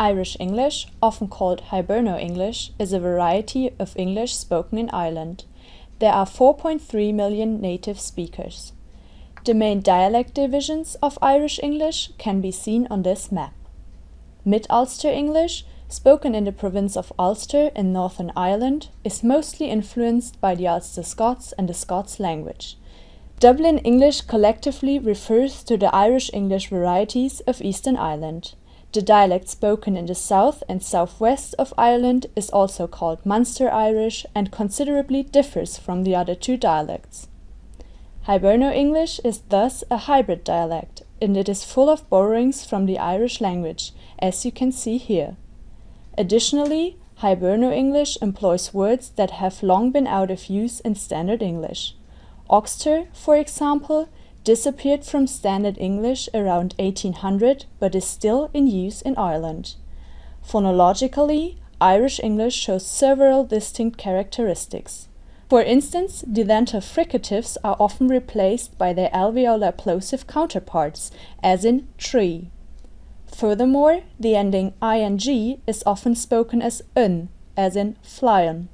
Irish English, often called Hiberno-English, is a variety of English spoken in Ireland. There are 4.3 million native speakers. The main dialect divisions of Irish English can be seen on this map. Mid-Ulster English, spoken in the province of Ulster in Northern Ireland, is mostly influenced by the Ulster Scots and the Scots language. Dublin English collectively refers to the Irish English varieties of Eastern Ireland. The dialect spoken in the south and southwest of Ireland is also called Munster Irish and considerably differs from the other two dialects. Hiberno-English is thus a hybrid dialect, and it is full of borrowings from the Irish language, as you can see here. Additionally, Hiberno-English employs words that have long been out of use in Standard English. Oxter, for example, disappeared from Standard English around 1800 but is still in use in Ireland. Phonologically, Irish English shows several distinct characteristics. For instance, dental fricatives are often replaced by their alveolar plosive counterparts, as in tree. Furthermore, the ending ing is often spoken as un, as in flyen.